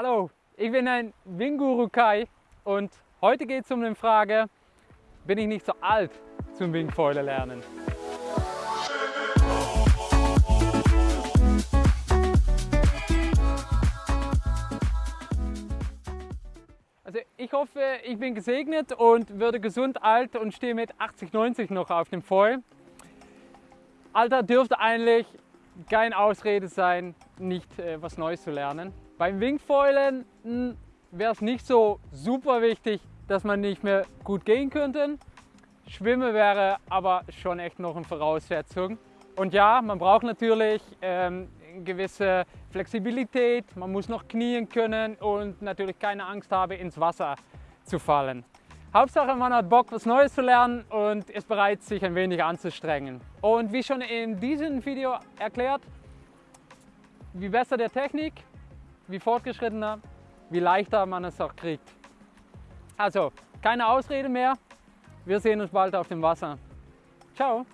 Hallo, ich bin ein Winguru Kai und heute geht es um die Frage, bin ich nicht so alt zum Wingfoiler lernen? Also ich hoffe, ich bin gesegnet und würde gesund alt und stehe mit 80, 90 noch auf dem Foil. Alter dürfte eigentlich keine Ausrede sein, nicht äh, was Neues zu lernen. Beim Wingfoilen hm, wäre es nicht so super wichtig, dass man nicht mehr gut gehen könnte. Schwimmen wäre aber schon echt noch eine Voraussetzung. Und ja, man braucht natürlich ähm, gewisse Flexibilität, man muss noch knien können und natürlich keine Angst haben, ins Wasser zu fallen. Hauptsache man hat Bock, was Neues zu lernen und ist bereit, sich ein wenig anzustrengen. Und wie schon in diesem Video erklärt, wie besser der Technik, wie fortgeschrittener, wie leichter man es auch kriegt. Also, keine Ausrede mehr. Wir sehen uns bald auf dem Wasser. Ciao!